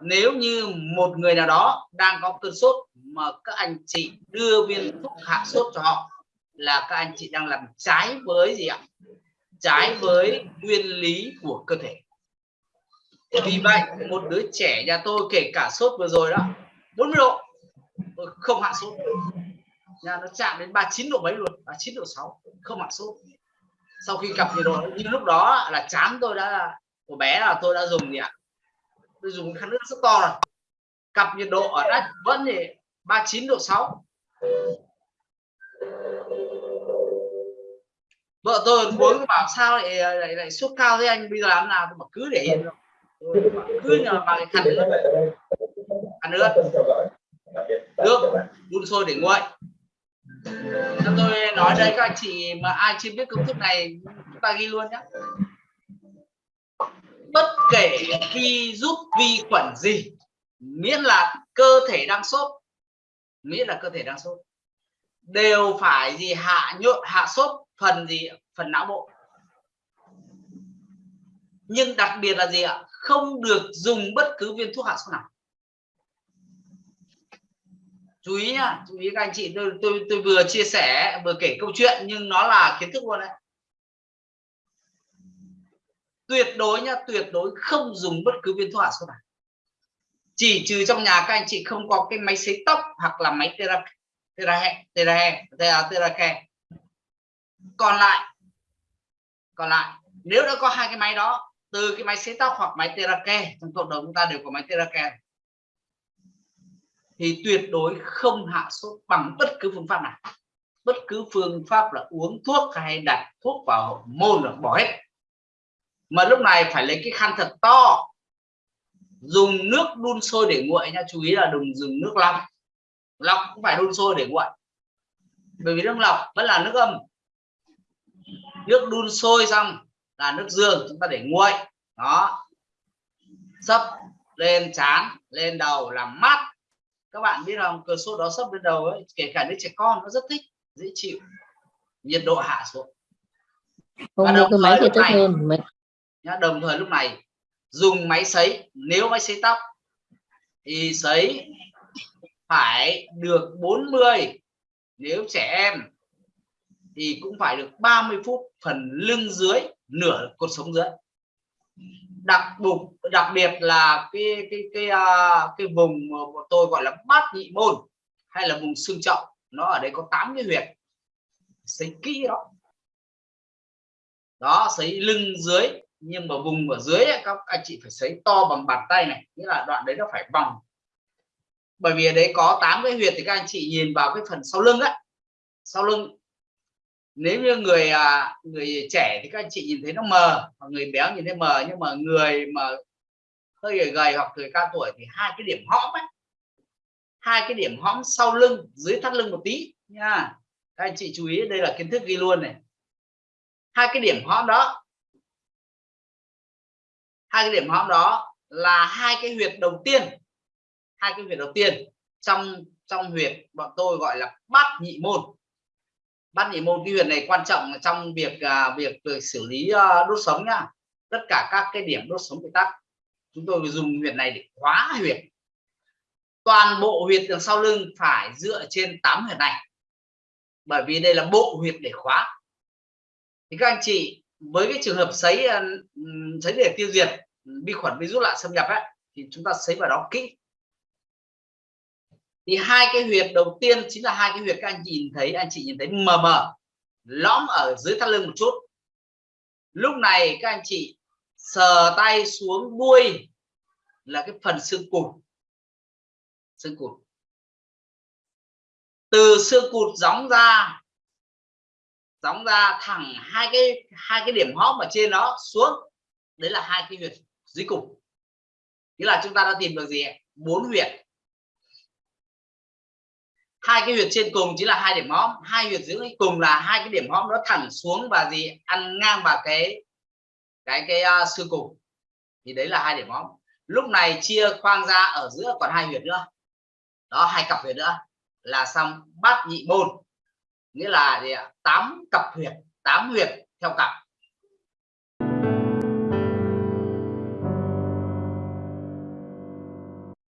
nếu như một người nào đó đang có cơn sốt mà các anh chị đưa viên thuốc hạ sốt cho họ, là các anh chị đang làm trái với gì ạ? Trái với nguyên lý của cơ thể. Vì vậy, một đứa trẻ nhà tôi kể cả sốt vừa rồi đó 40 độ không hạ sốt. Nhà nó chạm đến 39 độ mấy luôn 39 độ 6 không hạ sốt. Sau khi gặp nhiệt độ như lúc đó là chán tôi đã của bé là tôi đã dùng gì ạ? Tôi dùng khăn nước rất to rồi cặp nhiệt độ ở đây vẫn thì 39 độ 6 vợ tôi muốn bảo sao lại lại, lại sốt cao thế anh? Bây giờ làm nào mà cứ để yên cứ nhờ bằng khăn nước khăn nước nước đun sôi để nguội. Cho tôi nói đây các anh chị mà ai chưa biết công thức này chúng ta ghi luôn nhé bất kể khi giúp vi khuẩn gì, miễn là cơ thể đang sốt, miễn là cơ thể đang sốt. Đều phải gì hạ nhuận hạ sốt phần gì, phần não bộ. Nhưng đặc biệt là gì ạ? Không được dùng bất cứ viên thuốc hạ sốt nào. Chú ý nhá, chú ý các anh chị, tôi tôi tôi vừa chia sẻ, vừa kể câu chuyện, nhưng nó là kiến thức luôn đấy tuyệt đối nhá, tuyệt đối không dùng bất cứ viên thuốc hạ sốt nào. Chỉ trừ trong nhà các anh chị không có cái máy sấy tóc hoặc là máy tera tera tera tera tera còn lại còn lại, nếu đã có hai cái máy đó, từ cái máy sấy tóc hoặc máy Terake trong cộng đồng chúng ta đều có máy Terake thì tuyệt đối không hạ sốt bằng bất cứ phương pháp nào. Bất cứ phương pháp là uống thuốc hay đặt thuốc vào môn là bỏ hết mà lúc này phải lấy cái khăn thật to. Dùng nước đun sôi để nguội nha. Chú ý là đừng dùng nước lọc. Lọc cũng phải đun sôi để nguội. Bởi vì nước lọc vẫn là nước âm. Nước đun sôi xong là nước dương chúng ta để nguội. Đó. Sấp lên chán lên đầu làm mát. Các bạn biết không? Cơn sốt đó sấp lên đầu ấy kể cả đứa trẻ con nó rất thích dễ chịu. Nhiệt độ hạ xuống. Không mua cái máy thì tốt hơn nhá, đồng thời lúc này. Dùng máy sấy nếu máy sấy tóc thì sấy phải được 40 nếu trẻ em thì cũng phải được 30 phút phần lưng dưới nửa cột sống dưới. Đặc bục đặc biệt là cái cái cái cái, cái vùng của tôi gọi là bát nhị môn hay là vùng xương trọng nó ở đây có 8 cái huyệt. Sấy kỹ đó. Đó sấy lưng dưới nhưng mà vùng ở dưới ấy các anh chị phải sấy to bằng bàn tay này nghĩa là đoạn đấy nó phải vòng. Bởi vì ở đấy có 8 cái huyệt thì các anh chị nhìn vào cái phần sau lưng á. Sau lưng. Nếu như người à, người trẻ thì các anh chị nhìn thấy nó mờ và người béo nhìn thấy mờ nhưng mà người mà hơi gầy, gầy hoặc người cao tuổi thì hai cái điểm hõm ấy. Hai cái điểm hõm sau lưng dưới thắt lưng một tí nha. Các anh chị chú ý đây là kiến thức ghi luôn này. Hai cái điểm hõm đó hai cái điểm hõm đó là hai cái huyệt đầu tiên. Hai cái huyệt đầu tiên trong trong huyệt bọn tôi gọi là bát nhị môn. Bát nhị môn cái huyệt này quan trọng trong việc à, việc, việc xử lý uh, đốt sống nhá tất cả các cái điểm đốt sống bị tắc. Chúng tôi dùng huyệt này để khóa huyệt. Toàn bộ huyệt đằng sau lưng phải dựa trên 8 huyệt này. Bởi vì đây là bộ huyệt để khóa. Thì các anh chị với cái trường hợp sấy sấy để tiêu diệt vi khuẩn virus lạ xâm nhập ấy, thì chúng ta xấy vào đó kỹ. Thì hai cái huyệt đầu tiên chính là hai cái huyệt các anh chị nhìn thấy anh chị nhìn thấy mờ mờ lõm ở dưới thắt lưng một chút. Lúc này các anh chị sờ tay xuống đuôi là cái phần xương cụt. Xương cụt. Từ xương cụt gióng ra gióng ra thẳng hai cái hai cái điểm hóp ở trên đó xuống. Đấy là hai cái huyệt dưới cùng. Nghĩa là chúng ta đã tìm được gì bốn huyệt hai cái huyệt trên cùng chính là hai điểm hóm hai huyệt dưới cùng là hai cái điểm hóm nó thẳng xuống và gì ăn ngang vào cái cái cái uh, xương cùng. Thì đấy là hai điểm hóm lúc này chia khoang ra ở giữa còn hai huyệt nữa. Đó hai cặp huyệt nữa. Là xong bát nhị môn. Nghĩa là gì ạ? Tám cặp huyệt tám huyệt theo cặp.